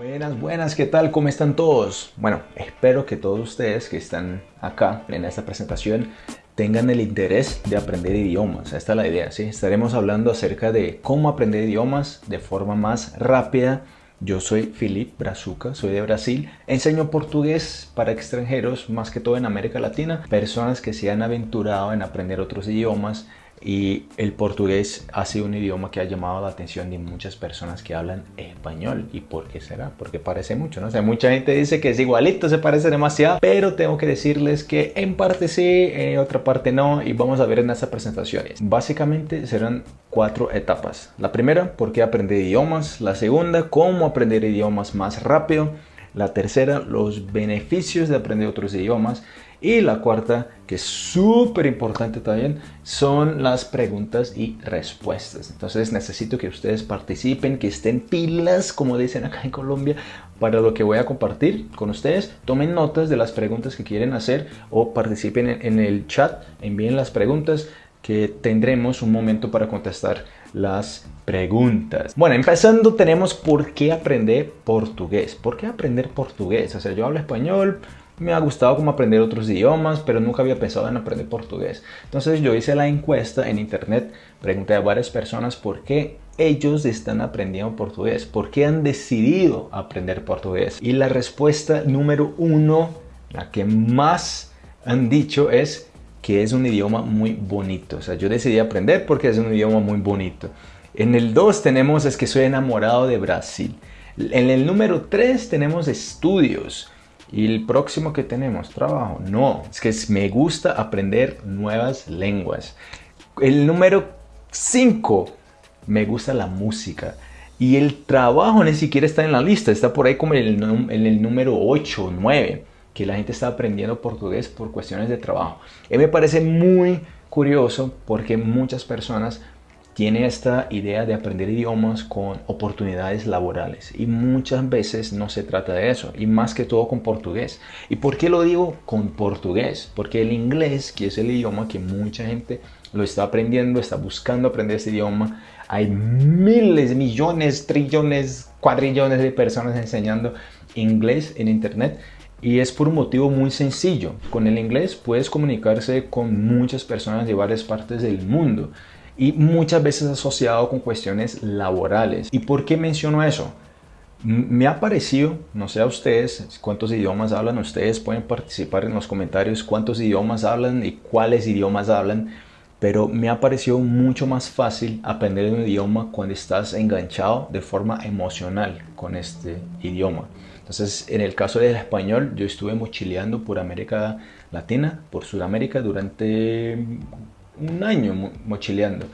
Buenas, buenas, ¿qué tal? ¿Cómo están todos? Bueno, espero que todos ustedes que están acá en esta presentación tengan el interés de aprender idiomas. Esta es la idea, ¿sí? Estaremos hablando acerca de cómo aprender idiomas de forma más rápida. Yo soy Filipe Brazuca, soy de Brasil. Enseño portugués para extranjeros, más que todo en América Latina. Personas que se han aventurado en aprender otros idiomas y el portugués ha sido un idioma que ha llamado la atención de muchas personas que hablan español. ¿Y por qué será? Porque parece mucho, ¿no? O sea, mucha gente dice que es igualito, se parece demasiado, pero tengo que decirles que en parte sí, en otra parte no, y vamos a ver en estas presentaciones. Básicamente serán cuatro etapas. La primera, por qué aprender idiomas. La segunda, cómo aprender idiomas más rápido. La tercera, los beneficios de aprender otros idiomas. Y la cuarta, que es súper importante también, son las preguntas y respuestas. Entonces necesito que ustedes participen, que estén pilas, como dicen acá en Colombia, para lo que voy a compartir con ustedes. Tomen notas de las preguntas que quieren hacer o participen en el chat, envíen las preguntas que tendremos un momento para contestar las preguntas. Bueno, empezando tenemos por qué aprender portugués. ¿Por qué aprender portugués? O sea, yo hablo español, me ha gustado como aprender otros idiomas, pero nunca había pensado en aprender portugués. Entonces yo hice la encuesta en internet, pregunté a varias personas por qué ellos están aprendiendo portugués, por qué han decidido aprender portugués. Y la respuesta número uno, la que más han dicho es que es un idioma muy bonito. O sea, yo decidí aprender porque es un idioma muy bonito. En el 2 tenemos es que soy enamorado de Brasil. En el número 3 tenemos estudios. Y el próximo que tenemos, trabajo. No, es que me gusta aprender nuevas lenguas. El número 5, me gusta la música. Y el trabajo ni siquiera está en la lista, está por ahí como en el, número 8 o 9 que la gente está aprendiendo portugués por cuestiones de trabajo. Y me parece muy curioso porque muchas personas tienen esta idea de aprender idiomas con oportunidades laborales y muchas veces no se trata de eso y más que todo con portugués. ¿Y por qué lo digo con portugués? Porque el inglés, que es el idioma que mucha gente lo está aprendiendo, está buscando aprender ese idioma, hay miles, millones, trillones, cuadrillones de personas enseñando inglés en internet y es por un motivo muy sencillo. Con el inglés puedes comunicarse con muchas personas de varias partes del mundo y muchas veces asociado con cuestiones laborales. ¿Y por qué menciono eso? Me ha parecido, no sé a ustedes, cuántos idiomas hablan, ustedes pueden participar en los comentarios cuántos idiomas hablan y cuáles idiomas hablan, pero me ha parecido mucho más fácil aprender un idioma cuando estás enganchado de forma emocional con este idioma. Entonces, en el caso del español, yo estuve mochileando por América Latina, por Sudamérica durante un año mochileando.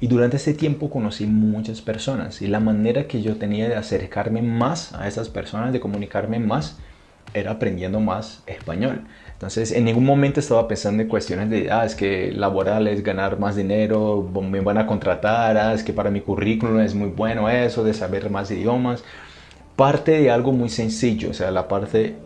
Y durante ese tiempo conocí muchas personas y la manera que yo tenía de acercarme más a esas personas, de comunicarme más, era aprendiendo más español. Entonces, en ningún momento estaba pensando en cuestiones de, ah, es que laboral es ganar más dinero, me van a contratar, ah, es que para mi currículum es muy bueno eso, de saber más idiomas parte de algo muy sencillo, o sea, la parte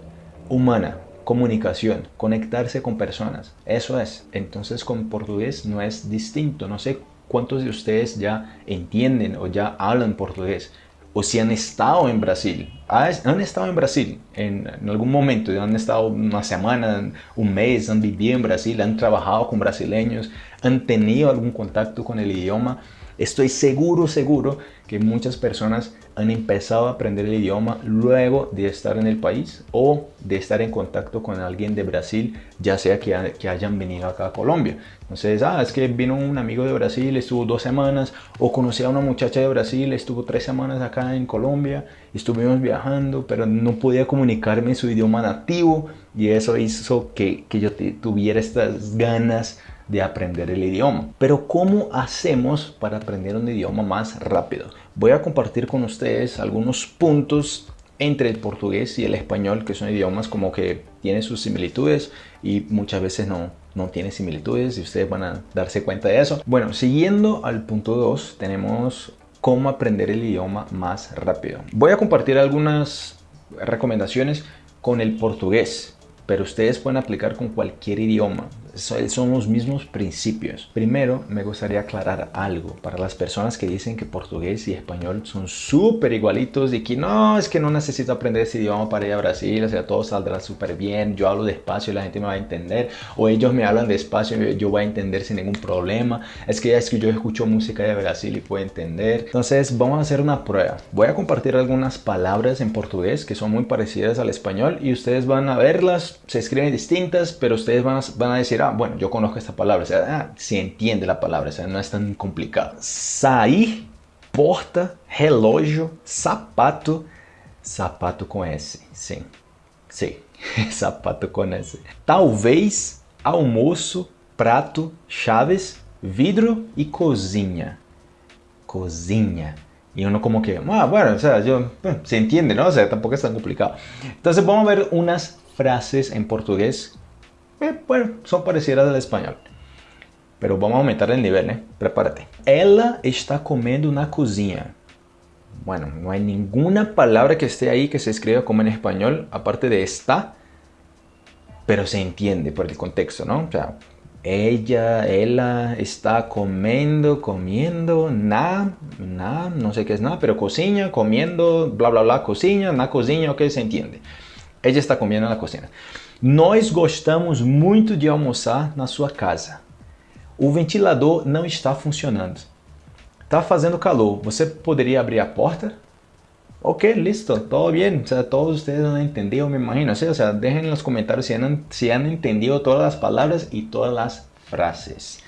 humana, comunicación, conectarse con personas. Eso es. Entonces con portugués no es distinto. No sé cuántos de ustedes ya entienden o ya hablan portugués o si han estado en Brasil. Han estado en Brasil en, algún momento, han estado una semana, un mes, han vivido en Brasil, han trabajado con brasileños, han tenido algún contacto con el idioma. Estoy seguro, seguro que muchas personas han empezado a aprender el idioma luego de estar en el país o de estar en contacto con alguien de Brasil, ya sea que, hayan venido acá a Colombia. Entonces, ah, es que vino un amigo de Brasil, estuvo dos semanas, o conocí a una muchacha de Brasil, estuvo tres semanas acá en Colombia, estuvimos viajando, pero no podía comunicarme su idioma nativo y eso hizo que, que yo tuviera estas ganas de aprender el idioma. Pero ¿cómo hacemos para aprender un idioma más rápido? Voy a compartir con ustedes algunos puntos entre el portugués y el español, que son idiomas como que tienen sus similitudes y muchas veces no, no tiene similitudes y ustedes van a darse cuenta de eso. Bueno, siguiendo al punto 2, tenemos cómo aprender el idioma más rápido. Voy a compartir algunas recomendaciones con el portugués pero ustedes pueden aplicar con cualquier idioma. Son los mismos principios. Primero, me gustaría aclarar algo para las personas que dicen que portugués y español son súper igualitos y que no, es que no necesito aprender ese idioma para ir a Brasil, o sea, todo saldrá súper bien, yo hablo despacio y la gente me va a entender, o ellos me hablan despacio y yo voy a entender sin ningún problema, es que es que yo escucho música de Brasil y puedo entender. Entonces, vamos a hacer una prueba. Voy a compartir algunas palabras en portugués que son muy parecidas al español y ustedes van a verlas, se escriben distintas, pero ustedes van a, van a decir, ah, bueno, yo conozco esta palabra, o sea, ah, se entiende la palabra, o sea, no es tan complicado. Sair, porta, relógio, sapato, sapato com S, sim, sim, sapato com S. Talvez, almoço, prato, chaves, vidro e cozinha. Cozinha. Y uno como que, ah, bueno, o sea, yo, se entiende, ¿no? O sea, tampoco es tan complicado. Entonces vamos a ver unas frases en portugués, eh, bueno, son parecidas al español. Pero vamos a aumentar el nivel, ¿eh? Prepárate. Ela está comiendo na cozinha. Bueno, no hay ninguna palabra que esté ahí que se escriba como en español, aparte de está, pero se entiende por el contexto, ¿no? O sea, ella, ella está comiendo, comiendo, na, na, no sé qué es nada, pero cocina, comiendo, bla, bla, bla, cocina, na cozinha, ok, se entiende. Ella está comiendo na cocina. Nós gostamos muito de almoçar na sua casa. O ventilador não está funcionando. Está fazendo calor. Você poderia abrir a porta? Ok, listo, todo bien. O sea, todos ustedes han entendido, me imagino. ¿sí? O sea, dejen en los comentarios si han, si han entendido todas las palabras y todas las frases.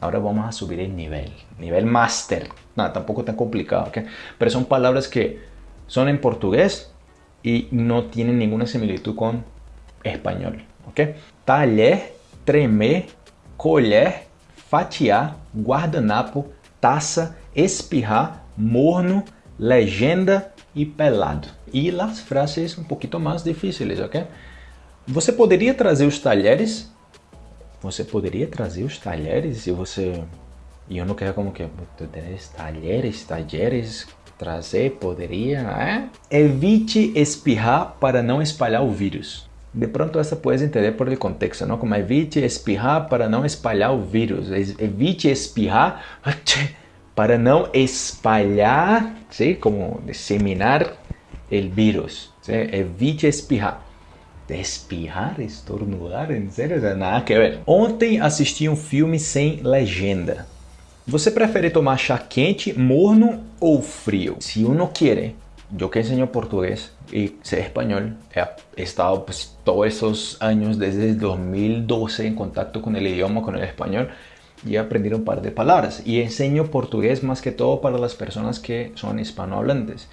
Ahora vamos a subir el nivel, nivel máster. Nada, tampoco tan complicado, ¿ok? Pero son palabras que son en portugués y no tienen ninguna similitud con español, ¿ok? Talher, tremer, colher, fatiar, guardanapo, taça, espirrar, morno, legenda e pelado. E as frases um pouquinho mais difíceis, ok? Você poderia trazer os talheres? Você poderia trazer os talheres e você... E eu não quero como que... Talheres, talheres, trazer, poderia, é? Evite espirrar para não espalhar o vírus. De pronto essa puedes entender por el contexto, ¿no? Como evite espirrar para não espalhar o vírus. Evite espirrar para não espalhar, ¿sí? como disseminar el vírus. ¿sí? Evite espirrar. Espirrar, estornudar, en serio, nada que ver. Ontem assisti um filme sem legenda. Você prefere tomar chá quente, morno ou frio? Se uno quiere, yo que enseño portugués y sé español, he estado pues, todos esos años desde 2012 en contacto con el idioma, con el español, y he aprendido un par de palabras. Y enseño portugués más que todo para las personas que son hispanohablantes.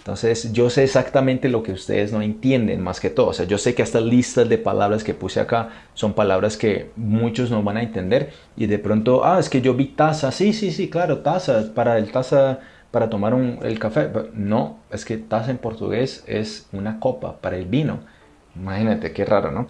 Entonces yo sé exactamente lo que ustedes no entienden más que todo. O sea, yo sé que estas listas de palabras que puse acá son palabras que muchos no van a entender. Y de pronto, ah, es que yo vi taza. Sí, sí, sí, claro, taza. Para el taza, para tomar el café. No, es que taza en portugués es una copa para el vino. Imagínate, qué raro, ¿no?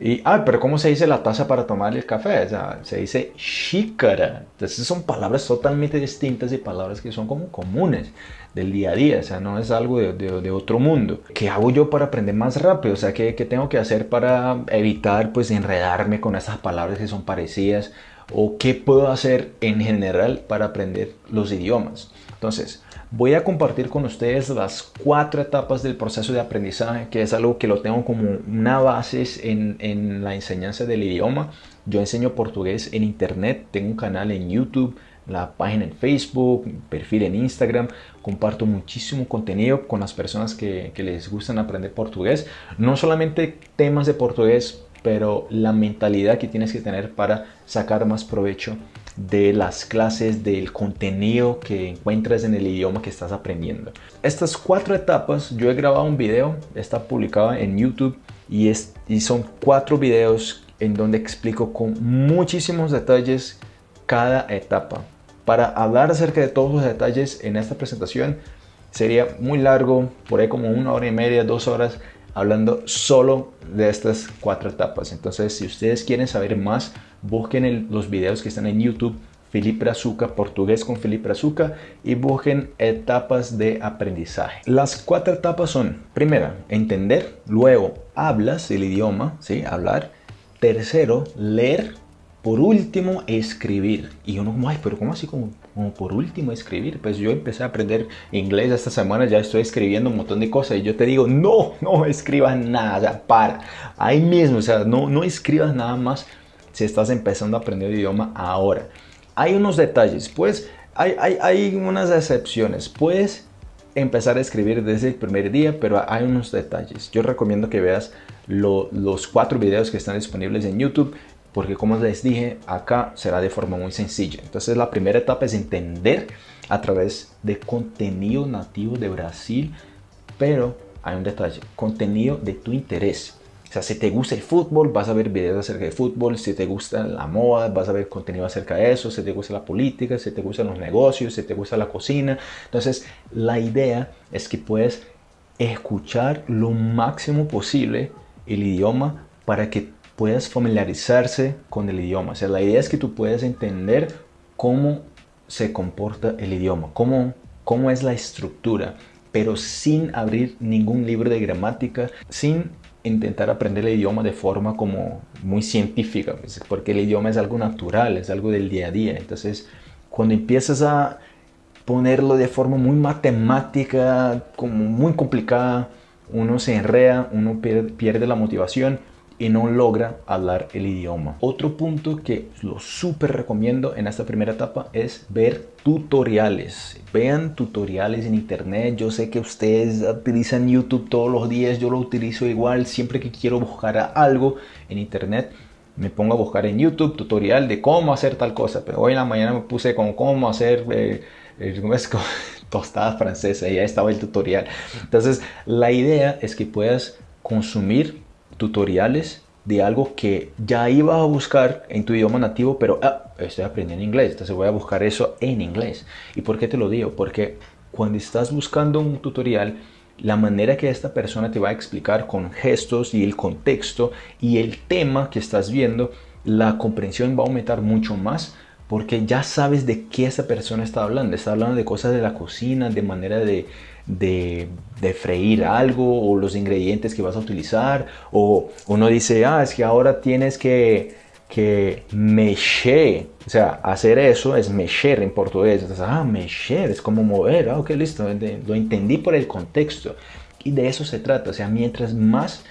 Y, ah, pero ¿cómo se dice la taza para tomar el café? O sea, se dice xícara. Entonces son palabras totalmente distintas y palabras que son como comunes del día a día. O sea, no es algo de, de, otro mundo. ¿Qué hago yo para aprender más rápido? O sea, ¿qué, ¿qué, tengo que hacer para evitar pues enredarme con esas palabras que son parecidas? ¿O qué puedo hacer en general para aprender los idiomas? Entonces, Voy a compartir con ustedes las cuatro etapas del proceso de aprendizaje, que es algo que lo tengo como una base en, la enseñanza del idioma. Yo enseño portugués en internet, tengo un canal en YouTube, la página en Facebook, perfil en Instagram. Comparto muchísimo contenido con las personas que, que, les gustan aprender portugués. No solamente temas de portugués, pero la mentalidad que tienes que tener para sacar más provecho de las clases, del contenido que encuentras en el idioma que estás aprendiendo. Estas cuatro etapas, yo he grabado un video, está publicado en YouTube y, es, y son cuatro videos en donde explico con muchísimos detalles cada etapa. Para hablar acerca de todos los detalles en esta presentación sería muy largo, por ahí como una hora y media, dos horas, hablando solo de estas cuatro etapas. Entonces, si ustedes quieren saber más, busquen los videos que están en YouTube, Felipe Brazuca, portugués con Felipe Brazuca, y busquen etapas de aprendizaje. Las cuatro etapas son, primera, entender, luego hablas el idioma, ¿sí? hablar, tercero, leer, por último, escribir. Y uno como, ay, pero ¿cómo así como, por último escribir? Pues yo empecé a aprender inglés esta semana, ya estoy escribiendo un montón de cosas y yo te digo, no, no escribas nada, para. Ahí mismo, o sea, no, no escribas nada más si estás empezando a aprender el idioma ahora. Hay unos detalles, pues hay, hay, unas excepciones. Puedes empezar a escribir desde el primer día, pero hay unos detalles. Yo recomiendo que veas los cuatro videos que están disponibles en YouTube porque como les dije, acá será de forma muy sencilla. Entonces la primera etapa es entender a través de contenido nativo de Brasil, pero hay un detalle, contenido de tu interés. O sea, si te gusta el fútbol, vas a ver videos acerca de fútbol. Si te gusta la moda, vas a ver contenido acerca de eso. Si te gusta la política, si te gustan los negocios, si te gusta la cocina. Entonces, la idea es que puedes escuchar lo máximo posible el idioma para que puedas familiarizarse con el idioma. O sea, la idea es que tú puedas entender cómo se comporta el idioma, cómo, cómo es la estructura, pero sin abrir ningún libro de gramática, sin intentar aprender el idioma de forma como muy científica, pues, porque el idioma es algo natural, es algo del día a día. Entonces, cuando empiezas a ponerlo de forma muy matemática, como muy complicada, uno se enrea, uno pierde la motivación y no logra hablar el idioma. Otro punto que lo súper recomiendo en esta primera etapa es ver tutoriales. Vean tutoriales en internet. Yo sé que ustedes utilizan YouTube todos los días. Yo lo utilizo igual siempre que quiero buscar algo en internet. Me pongo a buscar en YouTube tutorial de cómo hacer tal cosa. Pero hoy en la mañana me puse con cómo hacer eh, tostadas francesas y ya estaba el tutorial. Entonces la idea es que puedas consumir tutoriales de algo que ya ibas a buscar en tu idioma nativo, pero ah, estoy aprendiendo inglés, entonces voy a buscar eso en inglés. ¿Y por qué te lo digo? Porque cuando estás buscando un tutorial, la manera que esta persona te va a explicar con gestos y el contexto y el tema que estás viendo, la comprensión va a aumentar mucho más porque ya sabes de qué esa persona está hablando. Está hablando de cosas de la cocina, de manera de, de, freír algo o los ingredientes que vas a utilizar. O uno dice, ah, es que ahora tienes que, que mexer. O sea, hacer eso es mexer en portugués. Ah, mexer es como mover. Ah, ok, listo. Lo entendí por el contexto. Y de eso se trata. O sea, mientras más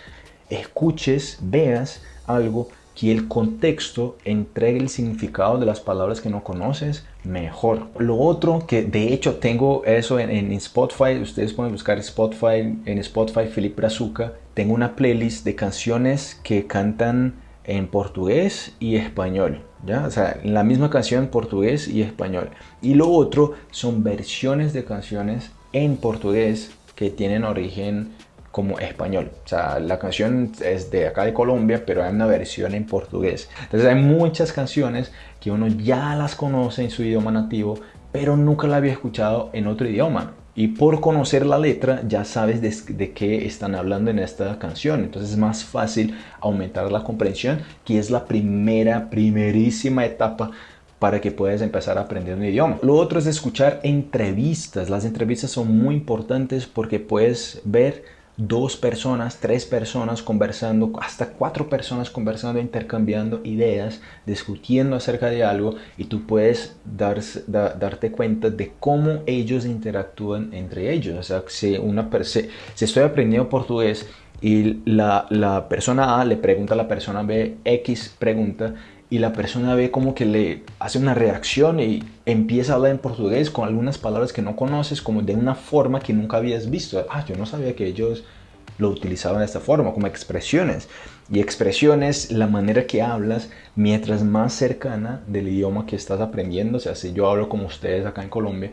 escuches, veas algo, que el contexto entregue el significado de las palabras que no conoces mejor. Lo otro que de hecho tengo eso en, Spotify, ustedes pueden buscar Spotify, en Spotify Felipe Brazuca, tengo una playlist de canciones que cantan en portugués y español. ¿ya? O sea, la misma canción en portugués y español. Y lo otro son versiones de canciones en portugués que tienen origen como español. O sea, la canción es de acá de Colombia, pero hay una versión en portugués. Entonces hay muchas canciones que uno ya las conoce en su idioma nativo, pero nunca la había escuchado en otro idioma. Y por conocer la letra ya sabes de, de, qué están hablando en esta canción. Entonces es más fácil aumentar la comprensión, que es la primera, primerísima etapa para que puedas empezar a aprender un idioma. Lo otro es escuchar entrevistas. Las entrevistas son muy importantes porque puedes ver dos personas, tres personas conversando, hasta cuatro personas conversando, intercambiando ideas, discutiendo acerca de algo y tú puedes darte cuenta de cómo ellos interactúan entre ellos. O sea, si, una, si, si estoy aprendiendo portugués y la, la persona A le pregunta a la persona B, X pregunta, y la persona ve como que le hace una reacción y empieza a hablar en portugués con algunas palabras que no conoces como de una forma que nunca habías visto. Ah, yo no sabía que ellos lo utilizaban de esta forma, como expresiones. Y expresiones, la manera que hablas, mientras más cercana del idioma que estás aprendiendo, o sea, si yo hablo como ustedes acá en Colombia,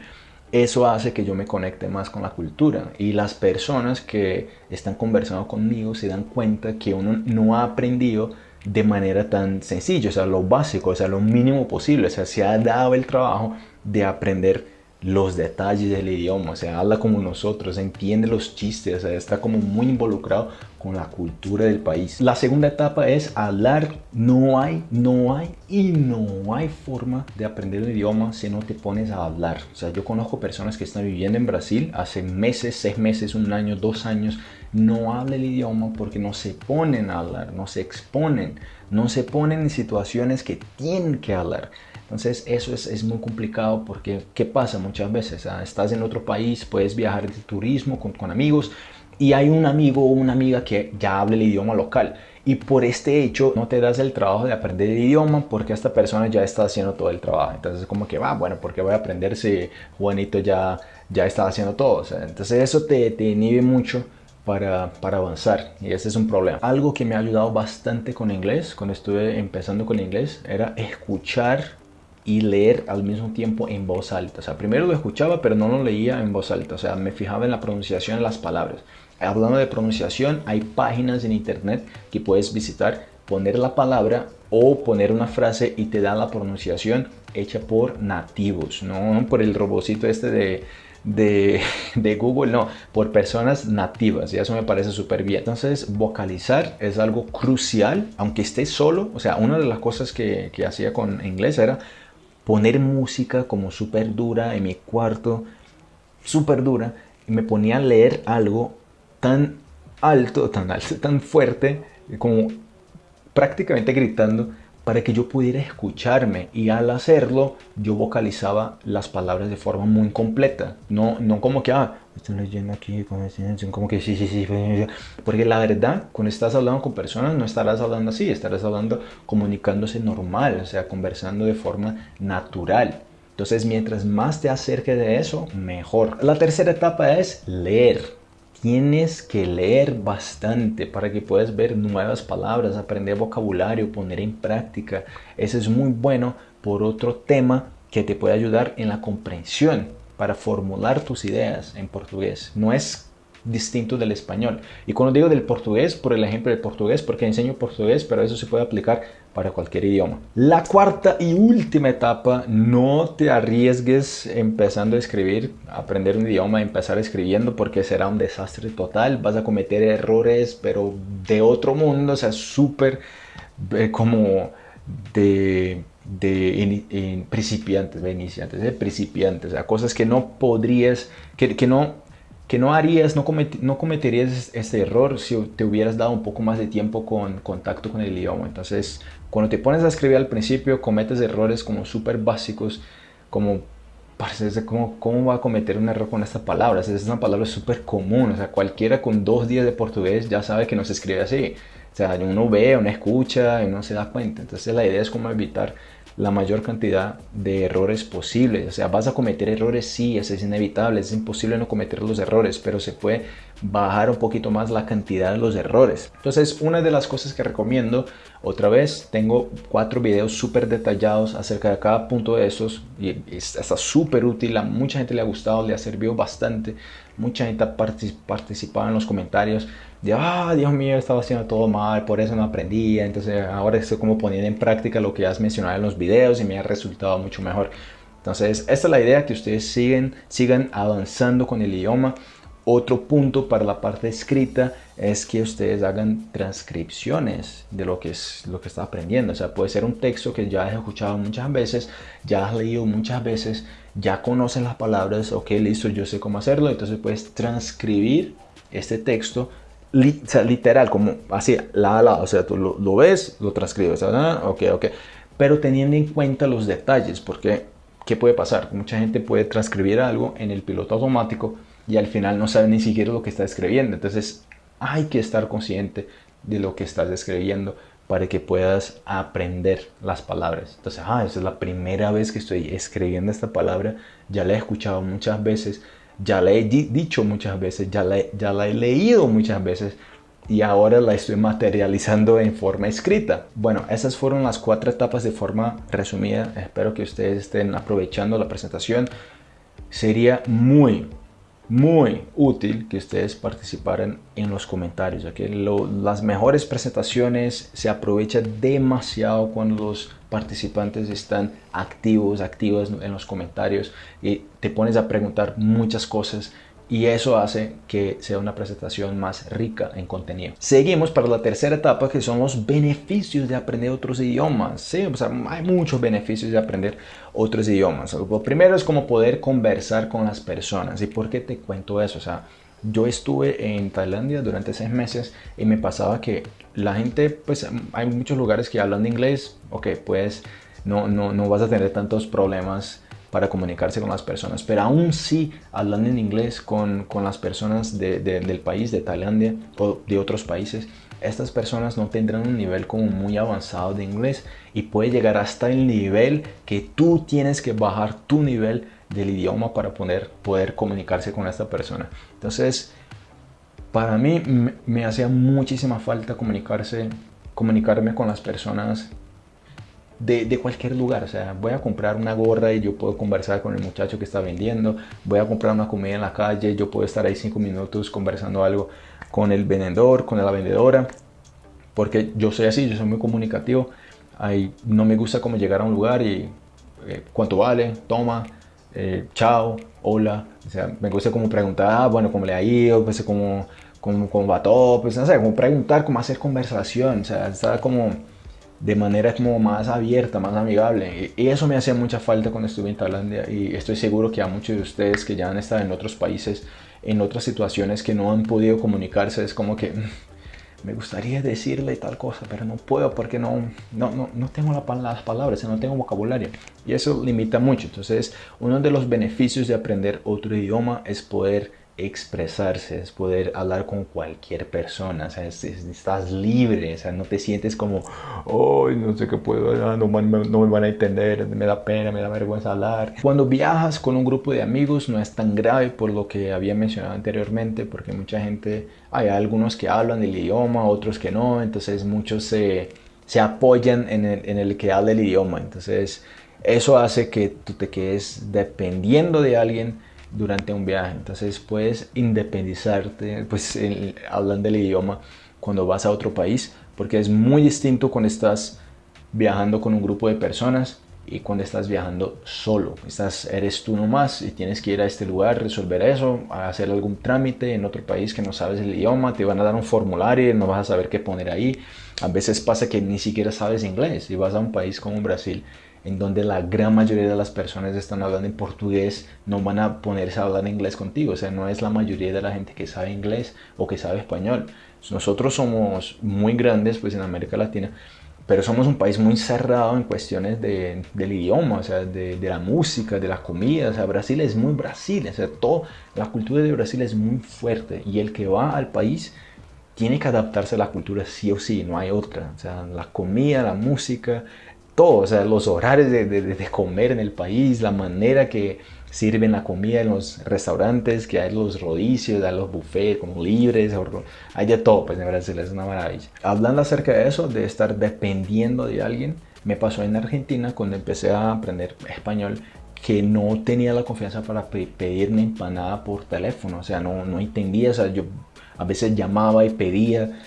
eso hace que yo me conecte más con la cultura. Y las personas que están conversando conmigo se dan cuenta que uno no ha aprendido de manera tan sencilla, o sea, lo básico, o sea, lo mínimo posible, o sea, se ha dado el trabajo de aprender los detalles del idioma, o sea, habla como nosotros, entiende los chistes, o sea, está como muy involucrado con la cultura del país. La segunda etapa es hablar. No hay, no hay y no hay forma de aprender un idioma si no te pones a hablar. O sea, yo conozco personas que están viviendo en Brasil hace meses, seis meses, un año, dos años, no habla el idioma porque no se ponen a hablar, no se exponen, no se ponen en situaciones que tienen que hablar. Entonces eso es, es, muy complicado porque ¿qué pasa muchas veces? Ah, estás en otro país, puedes viajar de turismo con, con amigos y hay un amigo o una amiga que ya habla el idioma local y por este hecho no te das el trabajo de aprender el idioma porque esta persona ya está haciendo todo el trabajo. Entonces como que va, ah, bueno, porque voy a aprender si Juanito ya, ya está haciendo todo? entonces eso te, te inhibe mucho para, avanzar y ese es un problema. Algo que me ha ayudado bastante con inglés, cuando estuve empezando con inglés, era escuchar y leer al mismo tiempo en voz alta. O sea, primero lo escuchaba, pero no lo leía en voz alta. O sea, me fijaba en la pronunciación de las palabras. Hablando de pronunciación, hay páginas en internet que puedes visitar, poner la palabra o poner una frase y te da la pronunciación hecha por nativos, no por el robocito este de, de, Google, no, por personas nativas y eso me parece súper bien. Entonces, vocalizar es algo crucial, aunque esté solo, o sea, una de las cosas que, que hacía con inglés era poner música como súper dura en mi cuarto, súper dura, y me ponía a leer algo tan alto, tan alto, tan fuerte, como prácticamente gritando, para que yo pudiera escucharme y al hacerlo yo vocalizaba las palabras de forma muy completa, no, no como que, ah, estoy leyendo aquí como que sí, sí, sí, porque la verdad, cuando estás hablando con personas no estarás hablando así, estarás hablando comunicándose normal, o sea, conversando de forma natural. Entonces, mientras más te acerques de eso, mejor. La tercera etapa es leer tienes que leer bastante para que puedas ver nuevas palabras, aprender vocabulario, poner en práctica. Eso es muy bueno por otro tema que te puede ayudar en la comprensión para formular tus ideas en portugués. No es distinto del español. Y cuando digo del portugués, por el ejemplo del portugués, porque enseño portugués, pero eso se puede aplicar para cualquier idioma. La cuarta y última etapa, no te arriesgues empezando a escribir, aprender un idioma, empezar escribiendo porque será un desastre total, vas a cometer errores pero de otro mundo, o sea, súper eh, como de, de principiantes, de iniciantes, de principiantes, o sea, cosas que no podrías, que no que no harías, no, cometerías este error si te hubieras dado un poco más de tiempo con contacto con el idioma. Entonces, cuando te pones a escribir al principio, cometes errores como súper básicos, como como cómo va a cometer un error con esta palabra. Es una palabra súper común, o sea, cualquiera con dos días de portugués ya sabe que no se escribe así. O sea, uno ve, uno escucha y no se da cuenta. Entonces la idea es como evitar la mayor cantidad de errores posibles. O sea, vas a cometer errores, sí, eso es inevitable, es imposible no cometer los errores, pero se puede bajar un poquito más la cantidad de los errores. Entonces, una de las cosas que recomiendo, otra vez, tengo cuatro videos súper detallados acerca de cada punto de esos y está súper útil, a mucha gente le ha gustado, le ha servido bastante, mucha gente ha participado en los comentarios de, ah, Dios mío, estaba haciendo todo mal, por eso no aprendía, entonces ahora estoy como poniendo en práctica lo que has mencionado en los videos y me ha resultado mucho mejor. Entonces, esta es la idea, que ustedes siguen, sigan avanzando con el idioma. Otro punto para la parte escrita es que ustedes hagan transcripciones de lo que es lo que está aprendiendo. O sea, puede ser un texto que ya has escuchado muchas veces, ya has leído muchas veces, ya conocen las palabras, ok, listo, yo sé cómo hacerlo. Entonces puedes transcribir este texto literal, como así, la a la, o sea, tú lo, ves, lo transcribes, ¿verdad? ok, ok, pero teniendo en cuenta los detalles, porque ¿qué puede pasar? Mucha gente puede transcribir algo en el piloto automático y al final no sabe ni siquiera lo que está escribiendo, entonces hay que estar consciente de lo que estás escribiendo para que puedas aprender las palabras. Entonces, ah, esa es la primera vez que estoy escribiendo esta palabra, ya la he escuchado muchas veces, ya la he dicho muchas veces, ya la, ya la he leído muchas veces y ahora la estoy materializando en forma escrita. Bueno, esas fueron las cuatro etapas de forma resumida. Espero que ustedes estén aprovechando la presentación. Sería muy, muy útil que ustedes participaran en los comentarios. ¿okay? las mejores presentaciones se aprovechan demasiado cuando los participantes están activos, activos en los comentarios y te pones a preguntar muchas cosas y eso hace que sea una presentación más rica en contenido. Seguimos para la tercera etapa que son los beneficios de aprender otros idiomas. Sí, o sea, hay muchos beneficios de aprender otros idiomas. Lo primero es como poder conversar con las personas. ¿Y por qué te cuento eso? O sea, yo estuve en Tailandia durante seis meses y me pasaba que la gente, pues hay muchos lugares que hablan de inglés, ok, pues no, no, no vas a tener tantos problemas para comunicarse con las personas, pero aún sí hablando en inglés con, con las personas del país, de Tailandia o de otros países, estas personas no tendrán un nivel como muy avanzado de inglés y puede llegar hasta el nivel que tú tienes que bajar tu nivel del idioma para poder, poder comunicarse con esta persona. Entonces, para mí me, hacía muchísima falta comunicarse, comunicarme con las personas de, de, cualquier lugar. O sea, voy a comprar una gorra y yo puedo conversar con el muchacho que está vendiendo. Voy a comprar una comida en la calle, yo puedo estar ahí cinco minutos conversando algo con el vendedor, con la vendedora. Porque yo soy así, yo soy muy comunicativo. Ahí no me gusta como llegar a un lugar y eh, cuánto vale, toma, eh, chao, hola. O sea, me gusta como preguntar, ah, bueno, cómo le ha ido, pues como, cómo, va todo, pues no sé, como preguntar, cómo hacer conversación. O sea, está como de manera como más abierta, más amigable. Y eso me hacía mucha falta cuando estuve en Tailandia y estoy seguro que a muchos de ustedes que ya han estado en otros países, en otras situaciones que no han podido comunicarse, es como que me gustaría decirle tal cosa, pero no puedo porque no, no, no, no tengo las palabras, no tengo vocabulario. Y eso limita mucho. Entonces, uno de los beneficios de aprender otro idioma es poder expresarse, es poder hablar con cualquier persona, o sea, estás libre, o sea, no te sientes como, oh, no sé qué puedo hablar, no, no, me van a entender, me da pena, me da vergüenza hablar. Cuando viajas con un grupo de amigos no es tan grave por lo que había mencionado anteriormente, porque mucha gente, hay algunos que hablan el idioma, otros que no, entonces muchos se, se apoyan en el, en el que habla el idioma, entonces eso hace que tú te quedes dependiendo de alguien durante un viaje. Entonces puedes independizarte, pues hablando del idioma cuando vas a otro país, porque es muy distinto cuando estás viajando con un grupo de personas y cuando estás viajando solo. Estás, eres tú nomás y tienes que ir a este lugar, resolver eso, hacer algún trámite en otro país que no sabes el idioma, te van a dar un formulario no vas a saber qué poner ahí. A veces pasa que ni siquiera sabes inglés y vas a un país como Brasil en donde la gran mayoría de las personas están hablando en portugués, no van a ponerse a hablar inglés contigo. O sea, no es la mayoría de la gente que sabe inglés o que sabe español. Nosotros somos muy grandes pues en América Latina, pero somos un país muy cerrado en cuestiones de, del idioma, o sea, de, de, la música, de la comida. O sea, Brasil es muy Brasil, o sea, todo, la cultura de Brasil es muy fuerte y el que va al país tiene que adaptarse a la cultura sí o sí, no hay otra. O sea, la comida, la música, todo, o sea, los horarios de, de, comer en el país, la manera que sirven la comida en los restaurantes, que hay los rodicios, hay los buffets como libres, hay de todo, pues en Brasil es una maravilla. Hablando acerca de eso, de estar dependiendo de alguien, me pasó en Argentina cuando empecé a aprender español que no tenía la confianza para pedir una empanada por teléfono, o sea, no, no entendía, o sea, yo a veces llamaba y pedía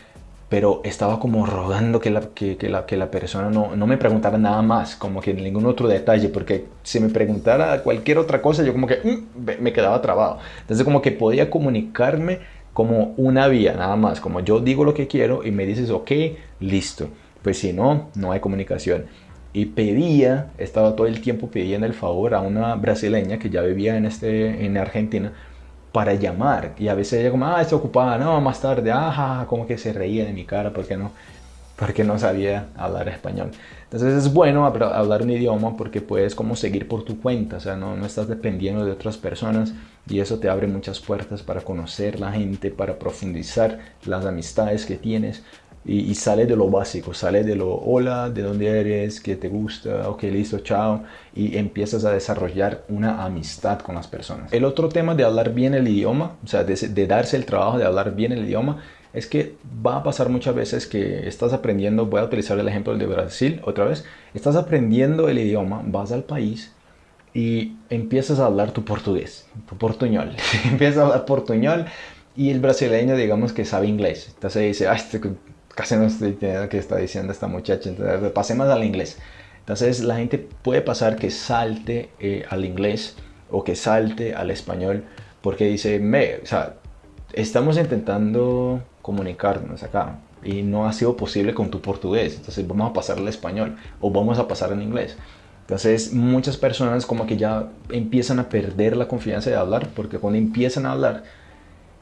pero estaba como rogando que la, que, la, que la persona no, no, me preguntara nada más, como que ningún otro detalle, porque si me preguntara cualquier otra cosa, yo como que mm, me quedaba trabado. Entonces como que podía comunicarme como una vía, nada más, como yo digo lo que quiero y me dices, ok, listo. Pues si no, no hay comunicación. Y pedía, estaba todo el tiempo pidiendo el favor a una brasileña que ya vivía en, este, en Argentina, para llamar. Y a veces ella como, ah, está ocupada, no, más tarde, ah, como que se reía de mi cara porque no, porque no sabía hablar español. Entonces es bueno hablar un idioma porque puedes como seguir por tu cuenta, o sea, no, no estás dependiendo de otras personas y eso te abre muchas puertas para conocer la gente, para profundizar las amistades que tienes, y, sale de lo básico, sale de lo hola, de dónde eres, qué te gusta, ok, listo, chao, y empiezas a desarrollar una amistad con las personas. El otro tema de hablar bien el idioma, o sea, de, darse el trabajo de hablar bien el idioma, es que va a pasar muchas veces que estás aprendiendo, voy a utilizar el ejemplo de Brasil otra vez, estás aprendiendo el idioma, vas al país y empiezas a hablar tu portugués, tu portuñol, empiezas a hablar portuñol y el brasileño digamos que sabe inglés, entonces dice, ah, casi no estoy entendiendo qué está diciendo esta muchacha, entonces pasemos al inglés. Entonces la gente puede pasar que salte eh, al inglés o que salte al español porque dice, me, o sea, estamos intentando comunicarnos acá y no ha sido posible con tu portugués, entonces vamos a pasar al español o vamos a pasar al inglés. Entonces muchas personas como que ya empiezan a perder la confianza de hablar porque cuando empiezan a hablar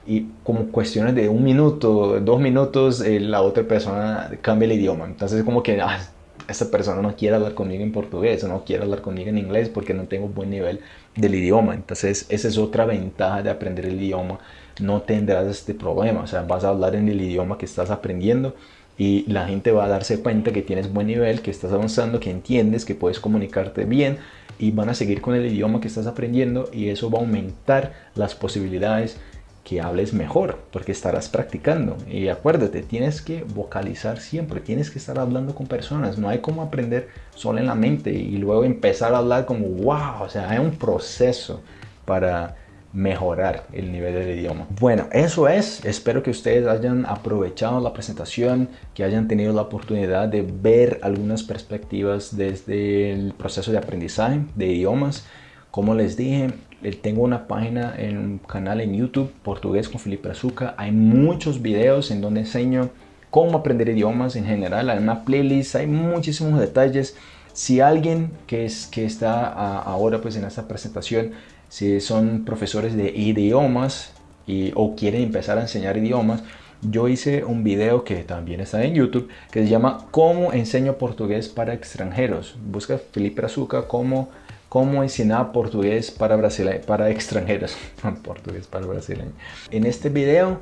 y como cuestiones de un minuto, dos minutos, eh, la otra persona cambia el idioma. Entonces como que ah, esta persona no quiere hablar conmigo en portugués o no quiere hablar conmigo en inglés porque no tengo buen nivel del idioma. Entonces esa es otra ventaja de aprender el idioma. No tendrás este problema, o sea, vas a hablar en el idioma que estás aprendiendo y la gente va a darse cuenta que tienes buen nivel, que estás avanzando, que entiendes, que puedes comunicarte bien y van a seguir con el idioma que estás aprendiendo y eso va a aumentar las posibilidades que hables mejor porque estarás practicando y acuérdate tienes que vocalizar siempre tienes que estar hablando con personas no hay como aprender solo en la mente y luego empezar a hablar como wow o sea hay un proceso para mejorar el nivel del idioma. Bueno, eso es. Espero que ustedes hayan aprovechado la presentación, que hayan tenido la oportunidad de ver algunas perspectivas desde el proceso de aprendizaje de idiomas. Como les dije, tengo una página en un canal en YouTube, Portugués con Felipe Azuca. Hay muchos videos en donde enseño cómo aprender idiomas en general. Hay una playlist, hay muchísimos detalles. Si alguien que, es, que está ahora pues en esta presentación, si son profesores de idiomas y, o quieren empezar a enseñar idiomas, yo hice un video que también está en YouTube que se llama ¿Cómo enseño portugués para extranjeros? Busca Felipe Azuca como cómo enseñar portugués para, para extranjeros. portugués para brasileños. En este video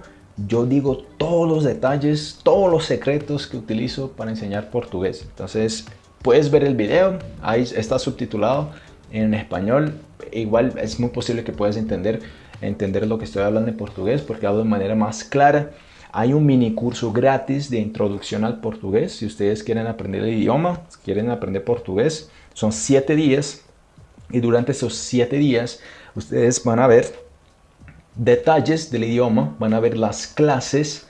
yo digo todos los detalles, todos los secretos que utilizo para enseñar portugués. Entonces puedes ver el video, ahí está subtitulado en español. Igual es muy posible que puedas entender, entender lo que estoy hablando en portugués porque hablo de manera más clara. Hay un mini curso gratis de introducción al portugués. Si ustedes quieren aprender el idioma, quieren aprender portugués, son siete días y durante esos siete días ustedes van a ver detalles del idioma, van a ver las clases,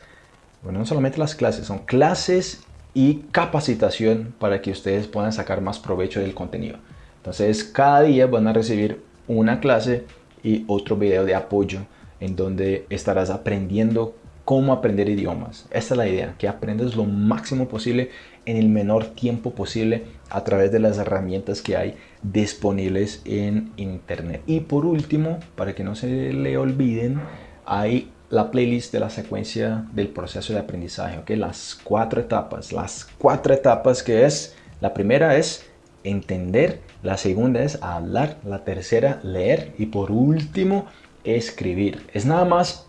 bueno, no solamente las clases, son clases y capacitación para que ustedes puedan sacar más provecho del contenido. Entonces, cada día van a recibir una clase y otro video de apoyo en donde estarás aprendiendo cómo aprender idiomas. Esta es la idea, que aprendas lo máximo posible en el menor tiempo posible a través de las herramientas que hay disponibles en internet. Y por último, para que no se le olviden, hay la playlist de la secuencia del proceso de aprendizaje, ¿ok? Las cuatro etapas, las cuatro etapas que es, la primera es entender, la segunda es hablar, la tercera leer y por último escribir. Es nada más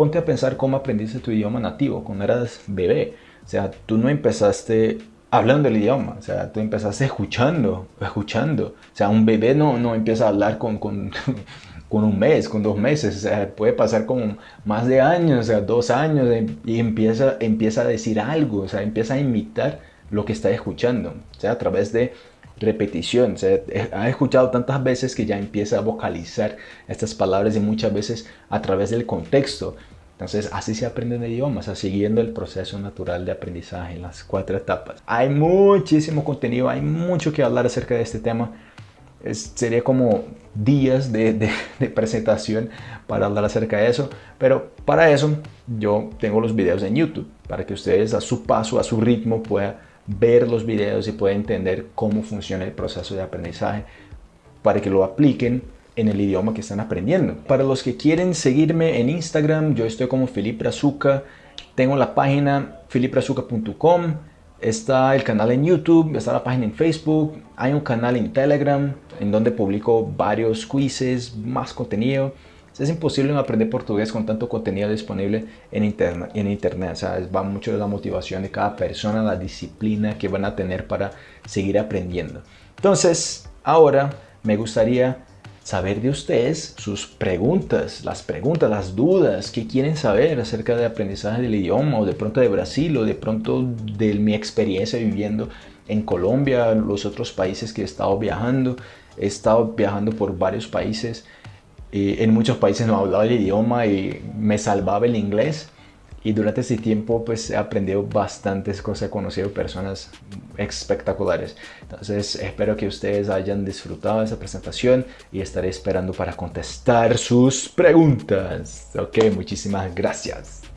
ponte a pensar cómo aprendiste tu idioma nativo cuando eras bebé. O sea, tú no empezaste hablando el idioma, o sea, tú empezaste escuchando, escuchando. O sea, un bebé no, no empieza a hablar con, con, con un mes, con dos meses, o sea, puede pasar con más de años, o sea, dos años, y empieza, empieza a decir algo, o sea, empieza a imitar lo que está escuchando, o sea, a través de repetición, o sea, ha escuchado tantas veces que ya empieza a vocalizar estas palabras y muchas veces a través del contexto. Entonces, así se aprende aprenden idiomas, o sea, siguiendo el proceso natural de aprendizaje, en las cuatro etapas. Hay muchísimo contenido, hay mucho que hablar acerca de este tema. sería como días de, presentación para hablar acerca de eso, pero para eso yo tengo los videos en YouTube, para que ustedes a su paso, a su ritmo puedan ver los videos y puedan entender cómo funciona el proceso de aprendizaje para que lo apliquen en el idioma que están aprendiendo. Para los que quieren seguirme en Instagram, yo estoy como Felipe Azuca. Tengo la página felipeazuca.com. Está el canal en YouTube, está la página en Facebook. Hay un canal en Telegram en donde publico varios quizzes, más contenido. Es imposible aprender portugués con tanto contenido disponible en internet. En internet. Va mucho de la motivación de cada persona, la disciplina que van a tener para seguir aprendiendo. Entonces, ahora me gustaría saber de ustedes sus preguntas, las preguntas, las dudas que quieren saber acerca del aprendizaje del idioma o de pronto de Brasil o de pronto de mi experiencia viviendo en Colombia, los otros países que he estado viajando. He estado viajando por varios países. Y en muchos países no hablaba el idioma y me salvaba el inglés y durante ese tiempo pues he aprendido bastantes cosas, he conocido personas espectaculares. Entonces espero que ustedes hayan disfrutado esa presentación y estaré esperando para contestar sus preguntas. Ok, muchísimas gracias.